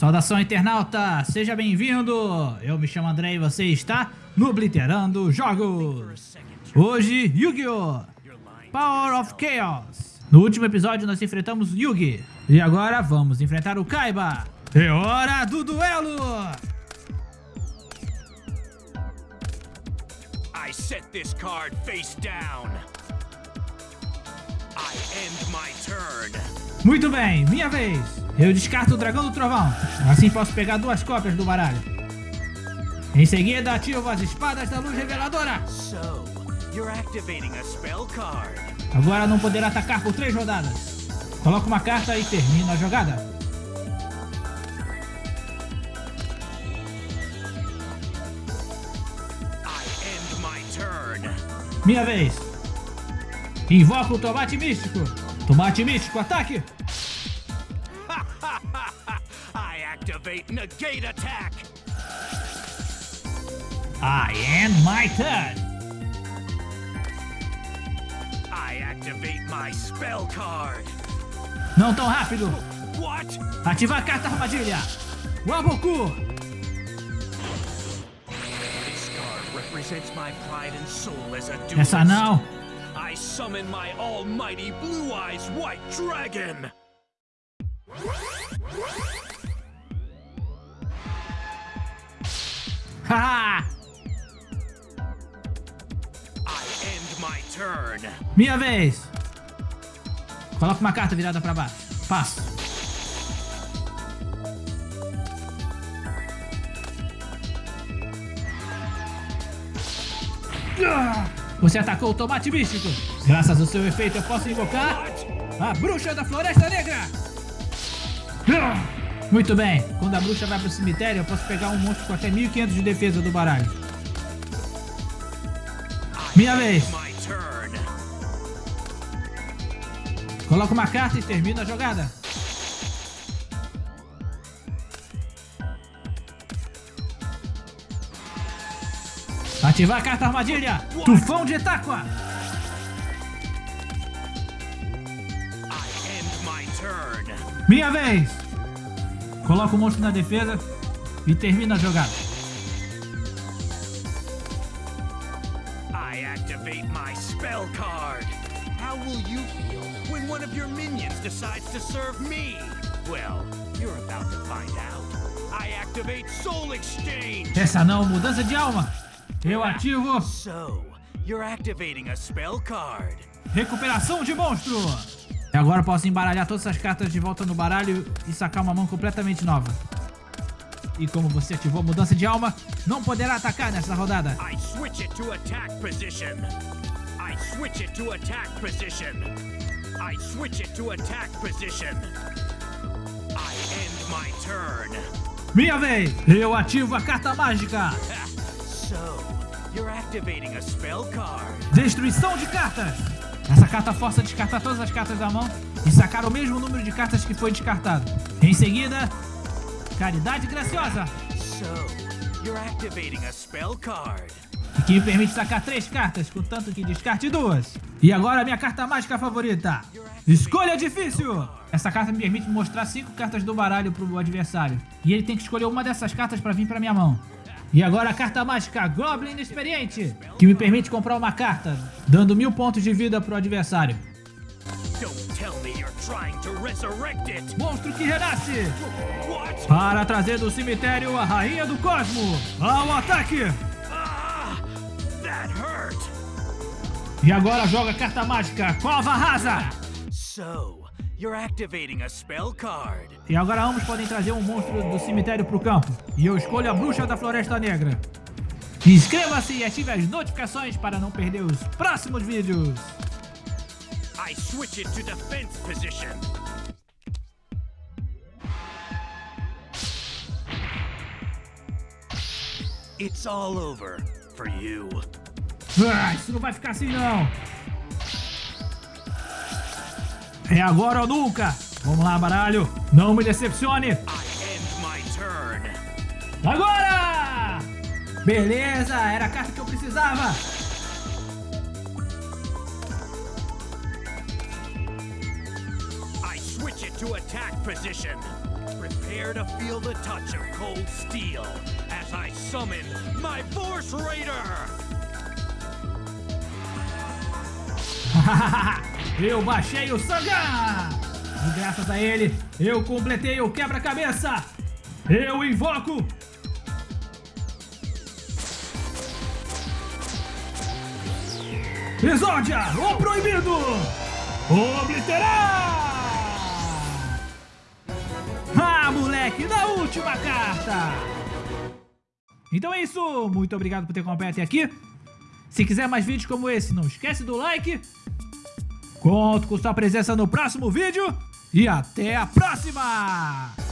Saudação internauta, seja bem-vindo! Eu me chamo André e você está no Obliterando Jogos! Hoje, Yu-Gi-Oh! Power of Chaos! No último episódio nós enfrentamos Yugi e agora vamos enfrentar o Kaiba! É hora do duelo! I set this card face down. I end my turn. Muito bem, minha vez. Eu descarto o Dragão do Trovão. Assim posso pegar duas cópias do baralho. Em seguida, ativo as espadas da luz reveladora. Agora não poderá atacar por três rodadas. Coloca uma carta e termina a jogada. Minha vez. Invoca o tomate místico. Tomate místico, ataque. Activate negate attack. I end my turn. I activate my spell card. Não tão rápido. What? Ativar a carta armadilha. Waboku. Essa não. I summon my almighty blue eyes white dragon. Minha vez! Coloca uma carta virada pra baixo. Passo. Você atacou o tomate místico. Graças ao seu efeito eu posso invocar a bruxa da floresta negra. Muito bem. Quando a bruxa vai pro cemitério eu posso pegar um monstro com até 1500 de defesa do baralho. Minha vez. Coloca uma carta e termina a jogada. Ativar a carta armadilha. Tufão de Etáqua. Minha vez. Coloca o monstro na defesa e termina a jogada. I activate my spell card. How will you feel when one of your minions decides to serve me? Well, you're about to find out. I activate Soul Exchange. Essa não, mudança de alma. Eu ativo. So, you're activating a spell card. Recuperação de monstro. E agora posso embaralhar todas essas cartas de volta no baralho e sacar uma mão completamente nova. E como você ativou a mudança de alma, não poderá atacar nessa rodada. I switch it to attack position. I switch it to attack position. I switch it to attack position. I end my turn. Minha vez! Eu ativo a carta mágica. so, you're activating a spell card. Destruição de cartas. Essa carta força descartar todas as cartas da mão e sacar o mesmo número de cartas que foi descartado. Em seguida, Caridade Graciosa. Que me permite sacar três cartas, contanto que descarte duas. E agora a minha carta mágica favorita. Escolha difícil! Essa carta me permite mostrar cinco cartas do baralho pro adversário. E ele tem que escolher uma dessas cartas para vir pra minha mão. E agora a carta mágica Goblin Experiente, que me permite comprar uma carta, dando mil pontos de vida pro adversário. Monstro que renasce! Para trazer do cemitério a Rainha do Cosmo! Ao ataque! E agora joga a carta mágica Cova Rasa. So, you're activating a spell card. E agora ambos podem trazer um monstro do cemitério pro campo. E eu escolho a Bruxa da Floresta Negra. Inscreva-se e ative as notificações para não perder os próximos vídeos. I switch it to defense position. It's all over for you. Ah, isso não vai ficar assim não. É agora ou nunca. Vamos lá, baralho. Não me decepcione. Agora! Beleza, era a carta que eu precisava. I switch it to attack position. Prepare to feel the touch of cold steel as I summon my Force Raider! eu baixei o Sangan! E graças a ele, eu completei o quebra-cabeça! Eu invoco Exódia, o proibido! Obliterar! Ah, moleque, na última carta! Então é isso, muito obrigado por ter acompanhado até aqui. Se quiser mais vídeos como esse, não esquece do like. Conto com sua presença no próximo vídeo e até a próxima!